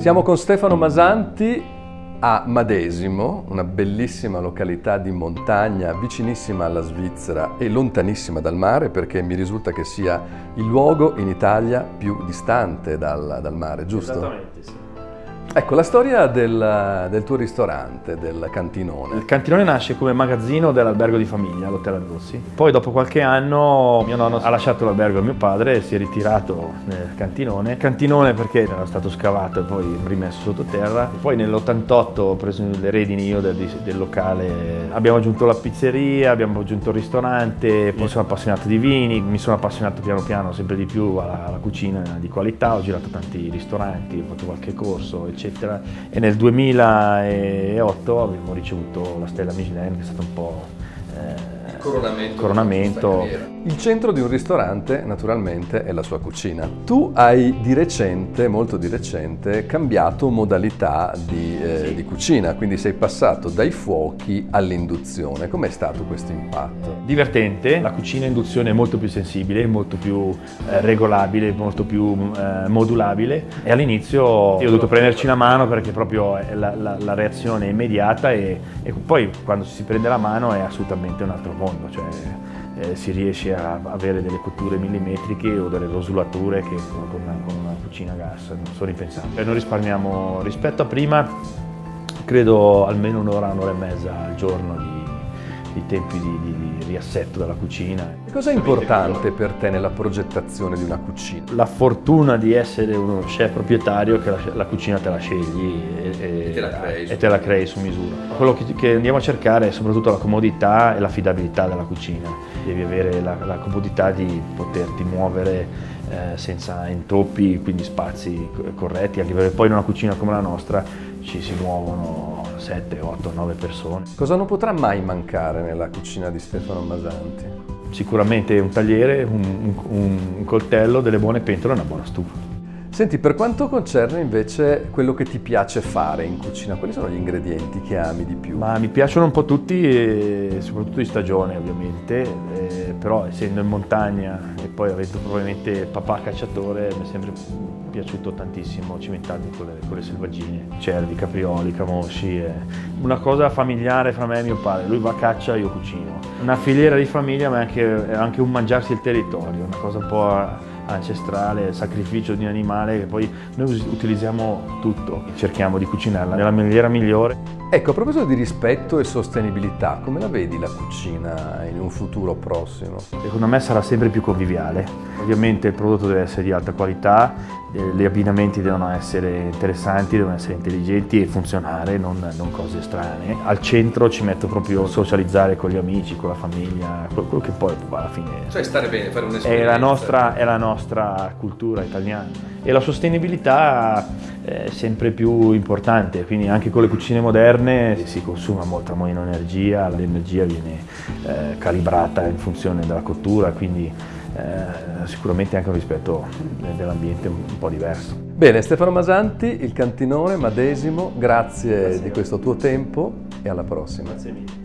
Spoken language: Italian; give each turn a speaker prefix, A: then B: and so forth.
A: Siamo con Stefano Masanti a Madesimo, una bellissima località di montagna vicinissima alla Svizzera e lontanissima dal mare perché mi risulta che sia il luogo in Italia più distante dal, dal mare, giusto?
B: Esattamente, sì.
A: Ecco, la storia del, del, tuo ristorante, del cantinone.
B: Il cantinone nasce come magazzino dell'albergo di famiglia, l'Hotel Adossi. Poi dopo qualche anno mio nonno ha lasciato l'albergo a mio padre e si è ritirato nel cantinone. Cantinone perché era stato scavato e poi rimesso sottoterra. Poi nell'88 ho preso le redini io del, del, locale. Abbiamo aggiunto la pizzeria, abbiamo aggiunto il ristorante, poi sono appassionato di vini, mi sono appassionato piano piano sempre di più alla, alla cucina di qualità, ho girato tanti ristoranti, ho fatto qualche corso, eccetera eccetera. E nel 2008 abbiamo ricevuto la stella Michelin che è stato un po'
A: eh, coronamento.
B: coronamento.
A: Il centro di un ristorante naturalmente è la sua cucina. Tu hai di recente, molto di recente, cambiato modalità di, eh, sì. di cucina, quindi sei passato dai fuochi all'induzione. Com'è stato questo impatto?
B: Divertente, la cucina a induzione è molto più sensibile, molto più eh, regolabile, molto più eh, modulabile e all'inizio io ho dovuto prenderci la mano perché proprio la, la, la reazione è immediata e, e poi quando si prende la mano è assolutamente un altro mondo mondo, cioè eh, si riesce a avere delle cotture millimetriche o delle rosulature che con una, con una cucina a gas non sono impensabili. Noi risparmiamo rispetto a prima, credo almeno un'ora, un'ora e mezza al giorno di i tempi di, di, di riassetto della cucina.
A: Cosa è importante per te nella progettazione di una cucina?
B: La fortuna di essere uno chef proprietario che la, la cucina te la scegli
A: e, e, te, la
B: e te, la crei su misura. Quello che, che, andiamo a cercare è soprattutto la comodità e l'affidabilità della cucina. Devi avere la, la comodità di poterti muovere eh, senza intoppi, quindi spazi corretti, anche perché poi in una cucina come la nostra ci si muovono 7, 8, 9 persone.
A: Cosa non potrà mai mancare nella cucina di Stefano Masanti?
B: Sicuramente un tagliere, un, un, un coltello, delle buone pentole e una buona stufa.
A: Senti, per quanto concerne invece quello che ti piace fare in cucina, quali sono gli ingredienti che ami di più?
B: Ma mi piacciono un po' tutti, soprattutto di stagione ovviamente, eh, però essendo in montagna e poi avendo probabilmente papà cacciatore mi è sempre piaciuto tantissimo cimentarmi con le, con le selvaggine, cervi, caprioli, camosci. Eh. Una cosa familiare fra me e mio padre, lui va a caccia, io cucino. Una filiera di famiglia ma è anche, è anche un mangiarsi il territorio, una cosa un po' ancestrale, sacrificio di un animale che poi noi utilizziamo tutto, cerchiamo di cucinarla nella maniera migliore.
A: Ecco, a proposito di rispetto e sostenibilità, come la vedi la cucina in un futuro prossimo?
B: Secondo me sarà sempre più conviviale. Ovviamente il prodotto deve essere di alta qualità, eh, gli abbinamenti devono essere interessanti, devono essere intelligenti e funzionare, non, non cose strane. Al centro ci metto proprio socializzare con gli amici, con la famiglia, quello che poi alla fine...
A: Cioè stare bene, fare un'esperienza.
B: È la nostra, è la nostra cultura italiana. E la sostenibilità è sempre più importante, quindi anche con le cucine moderne si consuma molta meno energia, l'energia viene eh, calibrata in funzione della cottura, quindi eh, sicuramente anche un rispetto dell'ambiente un po' diverso.
A: Bene, Stefano Masanti, il cantinone Madesimo, grazie, grazie di questo tuo tempo e alla prossima.
B: Grazie mille.